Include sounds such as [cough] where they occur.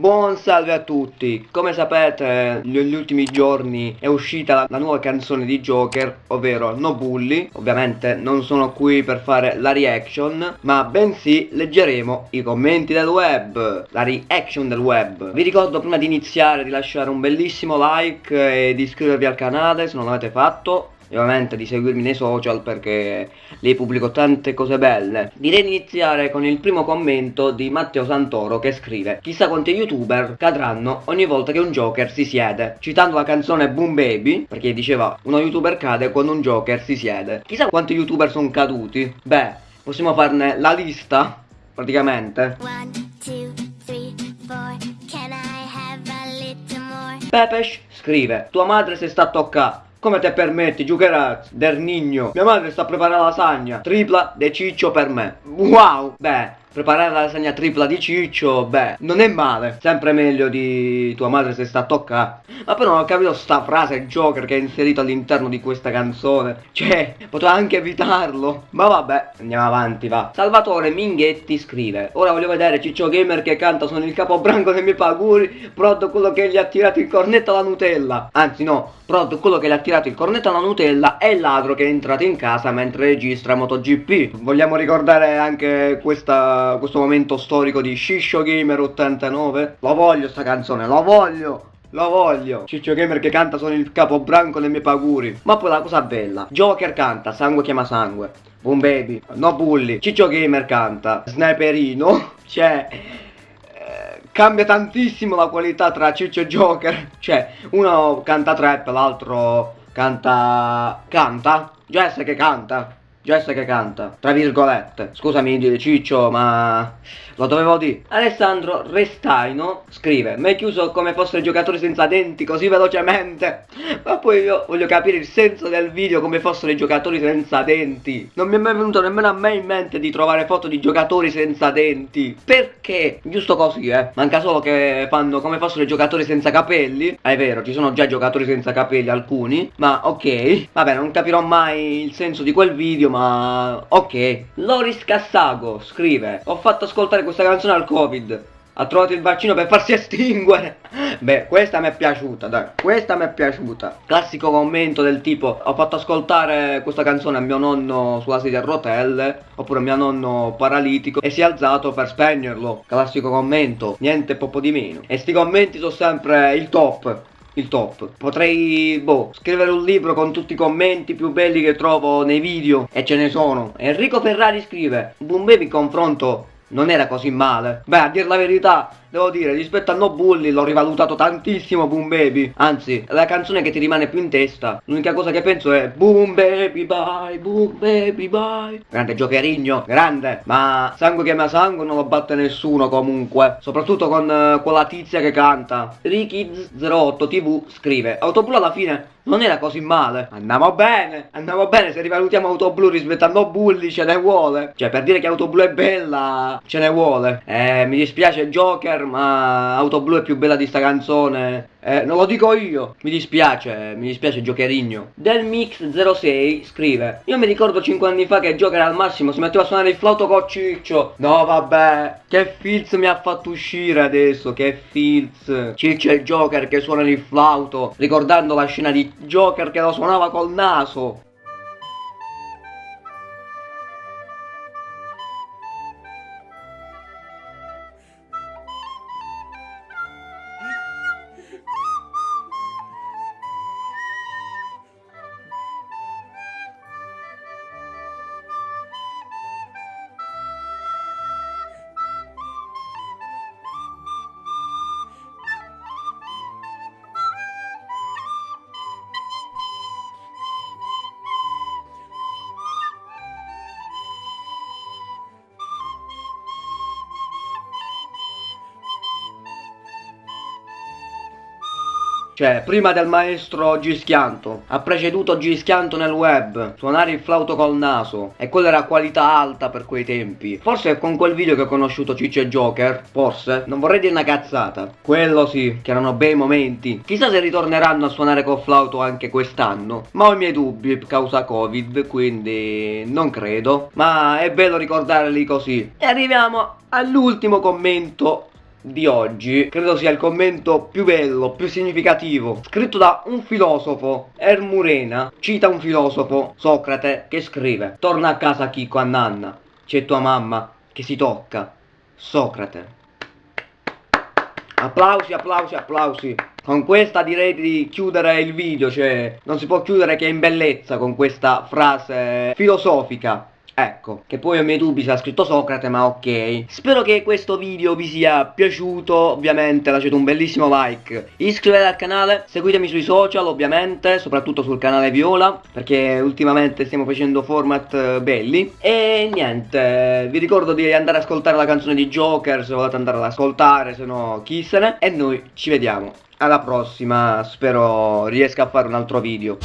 Buon salve a tutti, come sapete negli ultimi giorni è uscita la, la, nuova canzone di Joker, ovvero No Bully Ovviamente non sono qui per fare la reaction, ma bensì leggeremo i commenti del web, la reaction del web. Vi ricordo prima di iniziare di lasciare un bellissimo like e di iscrivervi al canale se non l'avete fatto e ovviamente di seguirmi nei social perché lì pubblico tante cose belle. Direi di iniziare con il primo commento di Matteo Santoro che scrive Chissà quanti youtuber cadranno ogni volta che un Joker si siede. Citando la canzone Boom Baby perché diceva uno youtuber cade quando un Joker si siede. Chissà quanti youtuber sono caduti. Beh, possiamo farne la lista praticamente. One, two, three, four. Pepesh scrive Tua madre si sta a toccare come te permetti, Giucheraz, del Nigno? Mia madre sta la lasagna. Tripla de ciccio per me. Wow! Beh, preparare la lasagna tripla di ciccio, beh, non è male. Sempre meglio di tua madre se sta a toccare. Ma però non ho capito sta frase Joker che è inserito all'interno di questa canzone. Cioè, poteva anche evitarlo. Ma vabbè, andiamo avanti, va. Salvatore Minghetti scrive Ora voglio vedere Ciccio Gamer che canta Sono il capobranco dei miei paguri Prod quello che gli ha tirato il cornetto alla Nutella Anzi no, Prod quello che gli ha tirato il cornetto alla Nutella È il ladro che è entrato in casa mentre registra MotoGP Vogliamo ricordare anche questa, questo momento storico di Shisho Gamer 89 Lo voglio sta canzone, lo voglio lo voglio. Ciccio Gamer che canta sono il capobranco dei miei paguri. Ma poi la cosa bella Joker canta Sangue chiama sangue. Boom baby No bully Ciccio Gamer canta Sniperino [laughs] Cioè eh, Cambia tantissimo la qualità tra Ciccio e Joker. Cioè Uno canta trap L'altro canta Canta? Jess che canta Jess che canta, tra virgolette. Scusami Ciccio, ma lo dovevo dire. Alessandro Restaino scrive, mi hai chiuso come fossero giocatori senza denti così velocemente. Ma poi io voglio capire il senso del video come fossero i giocatori senza denti. Non mi è mai venuto nemmeno a me in mente di trovare foto di giocatori senza denti. Perché? Giusto così, eh. Manca solo che fanno come fossero i giocatori senza capelli. è vero, ci sono già giocatori senza capelli alcuni. Ma ok. Vabbè, non capirò mai il senso di quel video ma ok Loris Cassago scrive Ho fatto ascoltare questa canzone al covid. Ha trovato il vaccino per farsi [laughs] estinguere. Beh, questa mi è piaciuta, dai Questa mi è piaciuta. Classico commento del tipo Ho fatto ascoltare questa canzone a mio nonno sulla sedia a rotelle Oppure a mio nonno paralitico E si è alzato per spegnerlo. Classico commento Niente poco di meno. E sti commenti sono sempre il top il top. Potrei, boh, scrivere un libro con tutti i commenti più belli che trovo nei video E ce ne sono. Enrico Ferrari scrive Boom Baby confronto non era così male. Beh, a dir la verità Devo dire, rispetto a No Bully l'ho rivalutato tantissimo Boom Baby. Anzi, la canzone che ti rimane più in testa L'unica cosa che penso è Boom Baby bye, Boom Baby bye. Grande giocherigno, grande. Ma sangue che ma sangue non lo batte nessuno comunque. Soprattutto con uh, quella tizia che canta. Rikids08 TV scrive Autoblu alla fine non era così male. Andiamo bene Andiamo bene se rivalutiamo Autoblu rispetto a No Bully ce ne vuole. Cioè per dire che Autoblu è bella Ce ne vuole. Eh mi dispiace Joker ma Auto Blu è più bella di sta canzone. Eh, non lo dico io Mi dispiace, mi dispiace Jokerigno. Del Mix 06 scrive Io mi ricordo 5 anni fa che Joker al massimo si metteva a suonare il flauto con Ciccio. No vabbè Che filz mi ha fatto uscire adesso Che filz. Ciccio il Joker che suona il flauto Ricordando la scena di Joker che lo suonava col naso Cioè, prima del maestro Gischianto, ha preceduto Gischianto nel web, suonare il flauto col naso, e quella era qualità alta per quei tempi. Forse è con quel video che ho conosciuto Ciccio e Joker, forse, non vorrei dire una cazzata. Quello sì, che erano bei momenti. Chissà se ritorneranno a suonare col flauto anche quest'anno, ma ho i miei dubbi causa Covid, quindi non credo. Ma è bello ricordarli così. E arriviamo all'ultimo commento di oggi credo sia il commento più bello, più significativo, scritto da un filosofo, Ermurena, cita un filosofo, Socrate, che scrive Torna a casa Chico a nanna, c'è tua mamma che si tocca, Socrate. Applausi, applausi, applausi. Con questa direi di chiudere il video, cioè non si può chiudere che in bellezza con questa frase filosofica. Ecco, che poi ho i miei dubbi se ha scritto Socrate, ma ok. Spero che questo video vi sia piaciuto, ovviamente lasciate un bellissimo like. Iscrivetevi al canale, seguitemi sui social ovviamente, soprattutto sul canale Viola, perché ultimamente stiamo facendo format eh, belli. E niente, vi ricordo di andare ad ascoltare la canzone di Joker, se volete andare ad ascoltare, se no chi se ne. E noi ci vediamo. Alla prossima, spero riesca a fare un altro video.